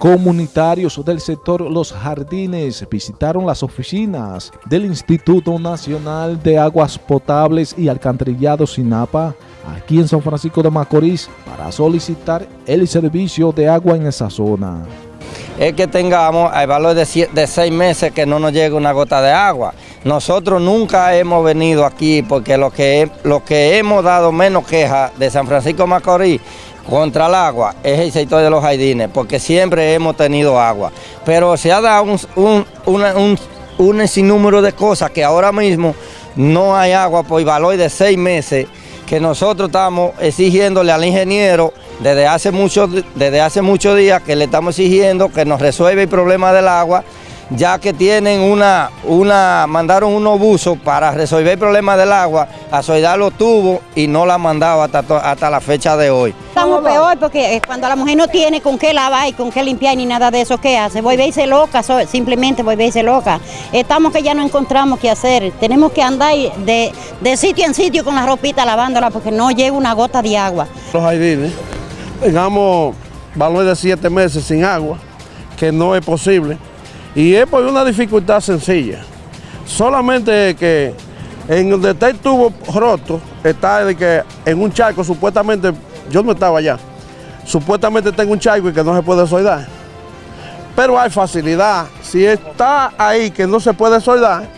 Comunitarios del sector Los Jardines visitaron las oficinas del Instituto Nacional de Aguas Potables y Alcantarillado SINAPA aquí en San Francisco de Macorís para solicitar el servicio de agua en esa zona. Es que tengamos el valor de, seis meses que no nos llegue una gota de agua. Nosotros nunca hemos venido aquí porque lo que, lo que hemos dado menos queja de San Francisco de Macorís contra el agua es el sector de los jardines, porque siempre hemos tenido agua. Pero se ha dado un, un, un, sinnúmero de cosas que ahora mismo no hay agua por valor de seis meses que nosotros estamos exigiéndole al ingeniero desde hace muchos desde hace muchos días que le estamos exigiendo que nos resuelva el problema del agua ya que tienen una, una, mandaron unos buzos para resolver el problema del agua, a soldar los tubos y no la han mandado hasta, hasta la fecha de hoy. Estamos peor porque eh, cuando la mujer no tiene con qué lavar y con qué limpiar ni nada de eso, ¿qué hace? Voy a verse loca, simplemente voy a verse loca. Estamos que ya no encontramos qué hacer, tenemos que andar de, de sitio en sitio con la ropita lavándola porque no llega una gota de agua. Los airines, tengamos valor de siete meses sin agua, que no es posible. Y es por una dificultad sencilla. Solamente que en donde está el tubo roto, está de que en un charco, supuestamente, yo no estaba allá, supuestamente en un charco y que no se puede soldar. Pero hay facilidad. Si está ahí que no se puede soldar,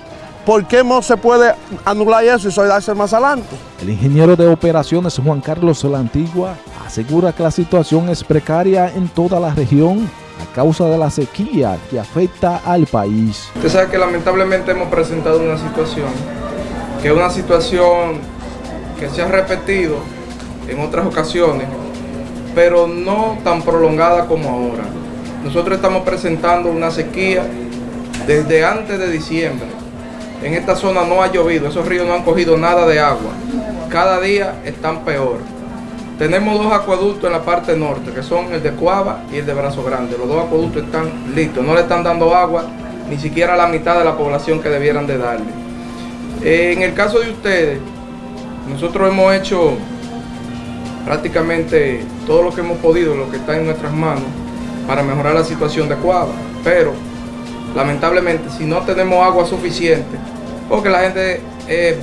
¿por qué no se puede anular eso y soldarse más adelante? El ingeniero de operaciones Juan Carlos La Antigua asegura que la situación es precaria en toda la región a causa de la sequía que afecta al país. Usted sabe que lamentablemente hemos presentado una situación, que es una situación que se ha repetido en otras ocasiones, pero no tan prolongada como ahora. Nosotros estamos presentando una sequía desde antes de diciembre. En esta zona no ha llovido, esos ríos no han cogido nada de agua. Cada día están peor. Tenemos dos acueductos en la parte norte, que son el de Cuava y el de Brazo Grande. Los dos acueductos están listos, no le están dando agua ni siquiera a la mitad de la población que debieran de darle. en el caso de ustedes, nosotros hemos hecho prácticamente todo lo que hemos podido, lo que está en nuestras manos, para mejorar la situación de Cuava. Pero, lamentablemente, si no tenemos agua suficiente, porque la gente eh,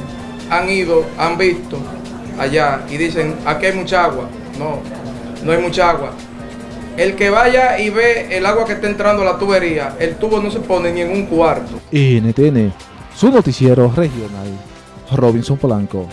han ido, han visto allá y dicen, aquí hay mucha agua. No, no hay mucha agua. El que vaya y ve el agua que está entrando a la tubería, el tubo no se pone ni en un cuarto. NTN, su noticiero regional, Robinson Polanco.